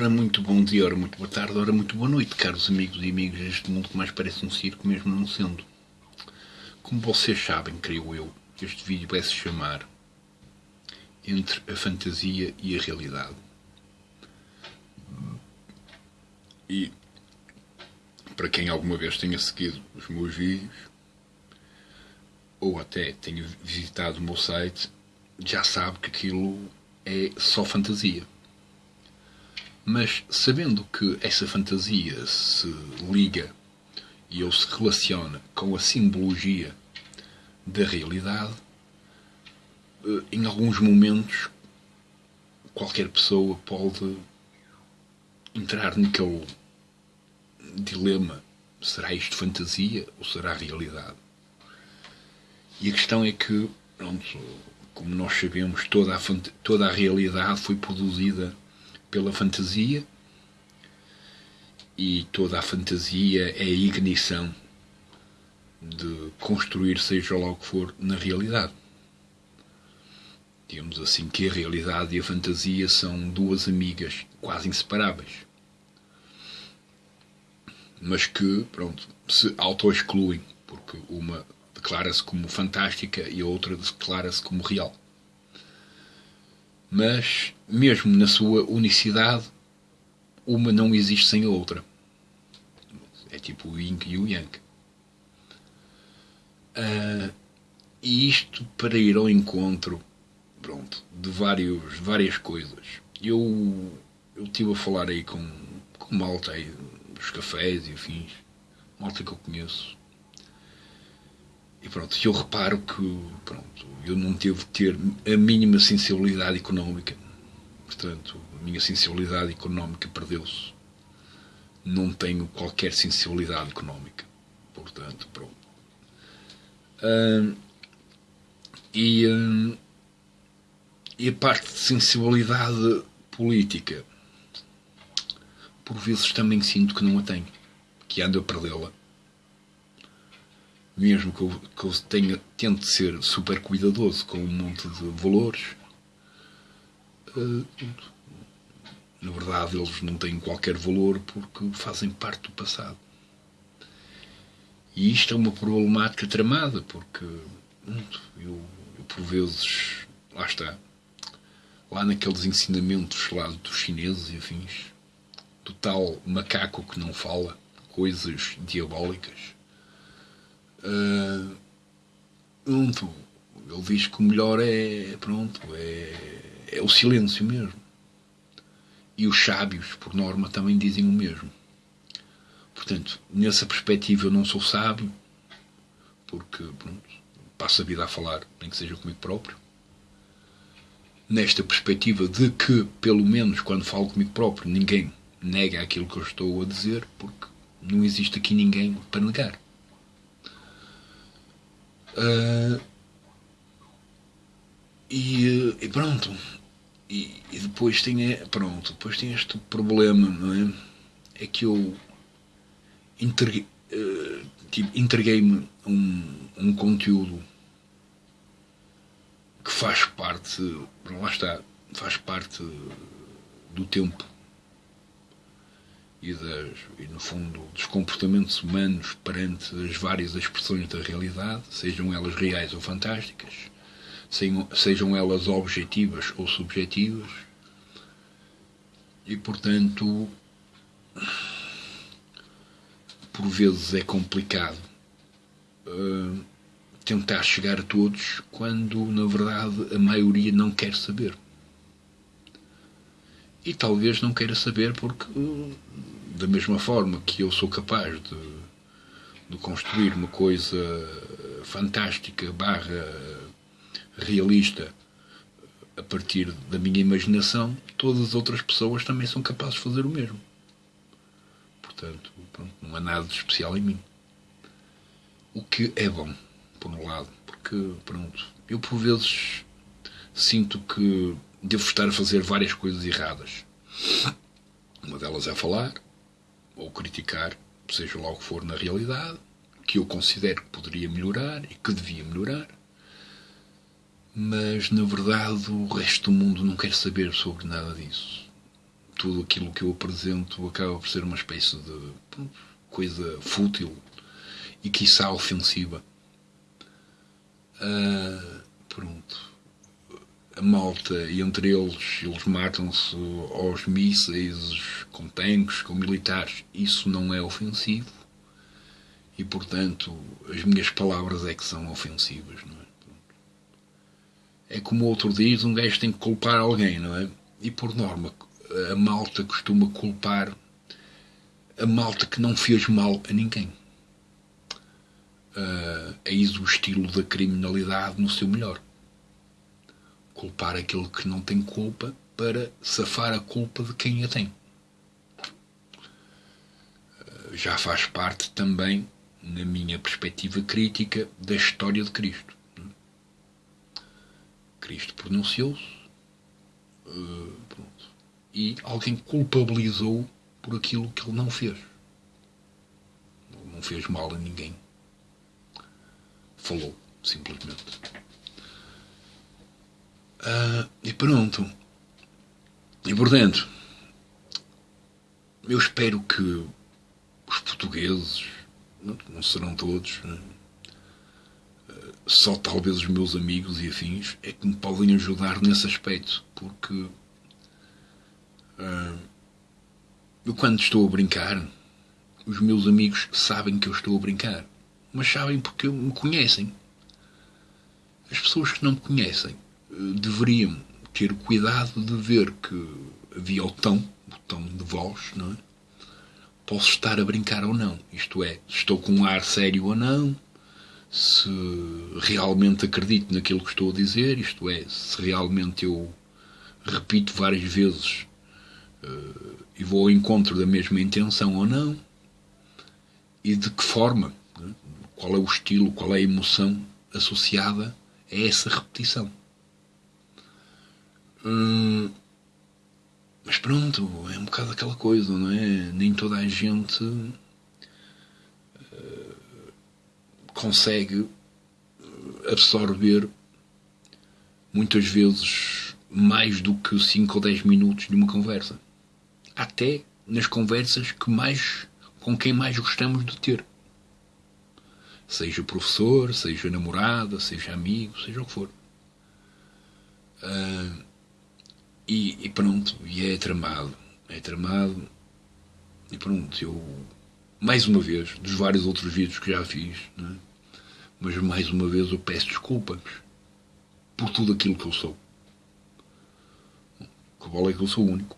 Ora, muito bom dia, ora, muito boa tarde, ora, muito boa noite, caros amigos e amigas deste mundo que mais parece um circo, mesmo não sendo. Como vocês sabem, creio eu, este vídeo vai se chamar Entre a Fantasia e a Realidade. E, para quem alguma vez tenha seguido os meus vídeos, ou até tenha visitado o meu site, já sabe que aquilo é só fantasia. Mas sabendo que essa fantasia se liga e ou se relaciona com a simbologia da realidade, eh, em alguns momentos qualquer pessoa pode entrar naquele dilema: será isto fantasia ou será realidade? E a questão é que, pronto, como nós sabemos, toda a, toda a realidade foi produzida pela fantasia e toda a fantasia é a ignição de construir seja lá o que for na realidade. Digamos assim que a realidade e a fantasia são duas amigas quase inseparáveis. Mas que, pronto, se auto-excluem, porque uma declara-se como fantástica e a outra declara-se como real mas mesmo na sua unicidade, uma não existe sem a outra. É tipo o yin e o yang. Uh, e isto para ir ao encontro pronto, de vários, várias coisas. Eu, eu estive a falar aí com, com malta aí dos cafés e afins, malta que eu conheço, e pronto, eu reparo que pronto, eu não devo ter a mínima sensibilidade económica. Portanto, a minha sensibilidade económica perdeu-se. Não tenho qualquer sensibilidade económica. Portanto, pronto. e, e a parte de sensibilidade política, por vezes também sinto que não a tenho, que ando a perdê-la mesmo que eu, que eu tenha, tente ser super cuidadoso com um monte de valores, uh, na verdade eles não têm qualquer valor porque fazem parte do passado. E isto é uma problemática tramada, porque eu, eu por vezes, lá está, lá naqueles ensinamentos lá dos chineses e afins, do tal macaco que não fala, coisas diabólicas Uh, pronto, ele diz que o melhor é, pronto, é, é o silêncio mesmo. E os sábios, por norma, também dizem o mesmo. Portanto, nessa perspectiva eu não sou sábio, porque pronto, passo a vida a falar, nem que seja comigo próprio. Nesta perspectiva de que, pelo menos quando falo comigo próprio, ninguém nega aquilo que eu estou a dizer, porque não existe aqui ninguém para negar. Uh, e, e, pronto. E, e, depois tem pronto, depois tem este problema, não é? É que eu entreguei, uh, tipo, entreguei-me um, um conteúdo que faz parte, lá está, faz parte do tempo e, das, e, no fundo, dos comportamentos humanos perante as várias expressões da realidade, sejam elas reais ou fantásticas, sejam, elas objetivas ou subjetivas, e, portanto, por vezes é complicado uh, tentar chegar a todos quando, na verdade, a maioria não quer saber. E talvez não queira saber porque da mesma forma que eu sou capaz de, de construir uma coisa fantástica barra realista a partir da minha imaginação, todas as outras pessoas também são capazes de fazer o mesmo. Portanto, pronto, não há nada de especial em mim. O que é bom, por um lado, porque, pronto, eu por vezes sinto que devo estar a fazer várias coisas erradas. Uma delas é falar ou criticar, seja lá o que for na realidade, que eu considero que poderia melhorar e que devia melhorar. Mas, na verdade, o resto do mundo não quer saber sobre nada disso. tudo aquilo que eu apresento acaba por ser uma espécie de coisa fútil e quiçá ofensiva. Uh, pronto. A malta, e entre eles, eles matam-se aos mísseis, com tanques, com militares. Isso não é ofensivo. E, portanto, as minhas palavras é que são ofensivas, não é? É como outro diz, um gajo tem que culpar alguém, não é? E, por norma, a malta costuma culpar a malta que não fez mal a ninguém. Uh, eis o estilo da criminalidade no seu melhor. Culpar aquele que não tem culpa para safar a culpa de quem a tem. Uh, já faz parte também, na minha perspectiva crítica, da história de Cristo. Cristo pronunciou-se uh, e alguém culpabilizou por aquilo que ele não fez. Não fez mal a ninguém falou, simplesmente. Uh, e pronto. E portanto, eu espero que os portugueses, não serão todos, né? só talvez os meus amigos e afins, é que me podem ajudar nesse aspecto, porque uh, eu quando estou a brincar, os meus amigos sabem que eu estou a brincar mas sabem porque me conhecem. As pessoas que não me conhecem deveriam ter cuidado de ver que havia o tom, o tom de voz, não é? Posso estar a brincar ou não. Isto é, estou com um ar sério ou não, se realmente acredito naquilo que estou a dizer, isto é, se realmente eu repito várias vezes uh, e vou ao encontro da mesma intenção ou não, e de que forma qual é o estilo, qual é a emoção associada a essa repetição. Hum, mas pronto, é um bocado aquela coisa, não é? Nem toda a gente uh, consegue absorver muitas vezes mais do que 5 ou 10 minutos de uma conversa. Até nas conversas que mais com quem mais gostamos de ter seja professor, seja namorada, seja amigo, seja o que for. Uh, e, e, pronto, e é tramado, é tramado, e pronto, eu, mais uma vez, dos vários outros vídeos que já fiz, é? mas mais uma vez eu peço desculpas por tudo aquilo que eu sou. Que bola é que eu sou único.